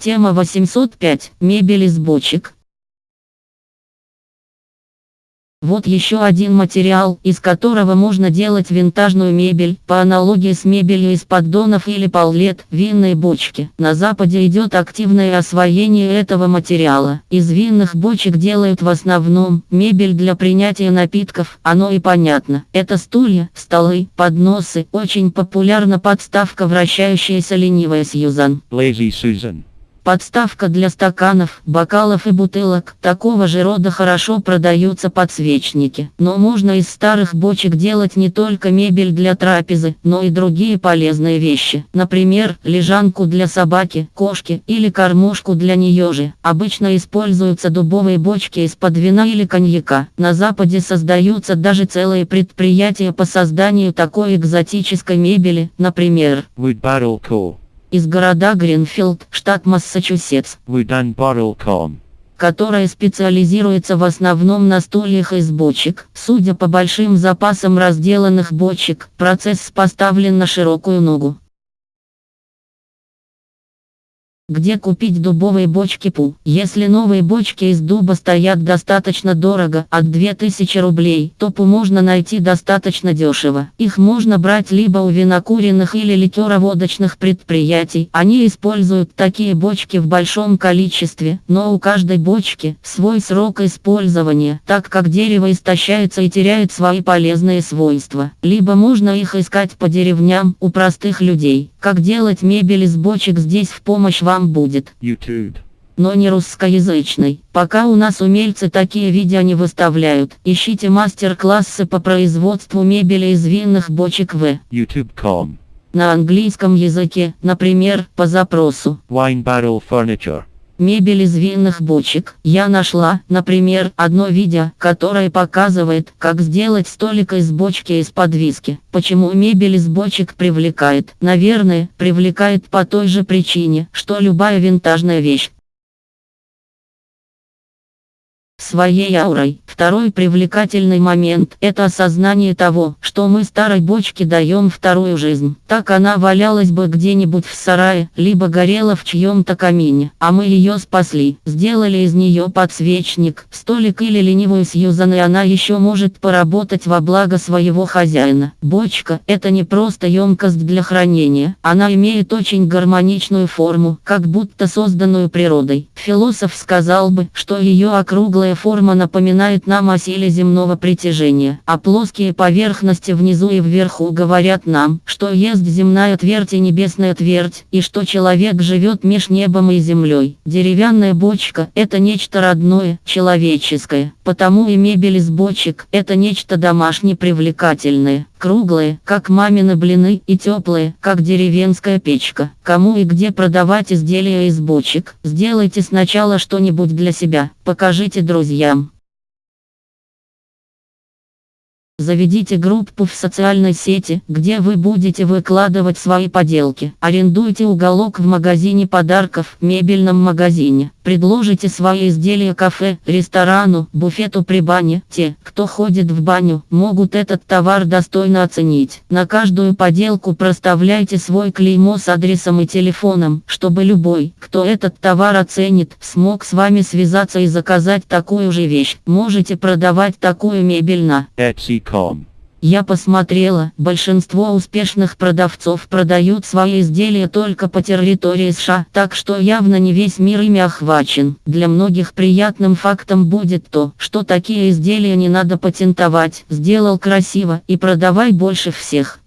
Тема 805. Мебель из бочек. Вот еще один материал, из которого можно делать винтажную мебель, по аналогии с мебелью из поддонов или паллет, винные бочки. На Западе идет активное освоение этого материала. Из винных бочек делают в основном мебель для принятия напитков, оно и понятно. Это стулья, столы, подносы, очень популярна подставка вращающаяся ленивая Сьюзан. Lazy Susan. Подставка для стаканов, бокалов и бутылок. Такого же рода хорошо продаются подсвечники. Но можно из старых бочек делать не только мебель для трапезы, но и другие полезные вещи. Например, лежанку для собаки, кошки или кормушку для нее же. Обычно используются дубовые бочки из-под вина или коньяка. На Западе создаются даже целые предприятия по созданию такой экзотической мебели, например, Wood Barrel Co. из города Гринфилд, штат Массачусетс, которая специализируется в основном на стульях из бочек. Судя по большим запасам разделанных бочек, процесс поставлен на широкую ногу. Где купить дубовые бочки ПУ? Если новые бочки из дуба стоят достаточно дорого, от 2000 рублей, то ПУ можно найти достаточно дешево. Их можно брать либо у винокуренных или ликероводочных предприятий. Они используют такие бочки в большом количестве, но у каждой бочки свой срок использования, так как дерево истощается и теряет свои полезные свойства. Либо можно их искать по деревням у простых людей. Как делать мебель из бочек здесь в помощь вам будет YouTube. но не русскоязычный. Пока у нас умельцы такие видео не выставляют. Ищите мастер-классы по производству мебели из винных бочек в YouTube.com. на английском языке, например, по запросу. Wine Barrel Furniture. Мебель из винных бочек. Я нашла, например, одно видео, которое показывает, как сделать столик из бочки из-под виски. Почему мебель из бочек привлекает? Наверное, привлекает по той же причине, что любая винтажная вещь. Своей аурой. Второй привлекательный момент – это осознание того, что мы старой бочке даем вторую жизнь. Так она валялась бы где-нибудь в сарае, либо горела в чьем-то камине, а мы ее спасли. Сделали из нее подсвечник, столик или ленивую Сьюзан и она еще может поработать во благо своего хозяина. Бочка – это не просто емкость для хранения, она имеет очень гармоничную форму, как будто созданную природой. Философ сказал бы, что ее округлая форма напоминает нам о силе земного притяжения, а плоские поверхности внизу и вверху говорят нам, что есть земная твердь и небесная твердь, и что человек живет меж небом и землей. Деревянная бочка – это нечто родное, человеческое, потому и мебель из бочек – это нечто домашне привлекательное, круглые, как мамины блины, и теплые, как деревенская печка. Кому и где продавать изделия из бочек, сделайте сначала что-нибудь для себя, покажите друзьям. Заведите группу в социальной сети, где вы будете выкладывать свои поделки. Арендуйте уголок в магазине подарков, мебельном магазине. Предложите свои изделия кафе, ресторану, буфету при бане. Те, кто ходит в баню, могут этот товар достойно оценить. На каждую поделку проставляйте свой клеймо с адресом и телефоном, чтобы любой, кто этот товар оценит, смог с вами связаться и заказать такую же вещь. Можете продавать такую мебель на Etsy.com. я посмотрела, большинство успешных продавцов продают свои изделия только по территории США, так что явно не весь мир ими охвачен. Для многих приятным фактом будет то, что такие изделия не надо патентовать, сделал красиво и продавай больше всех.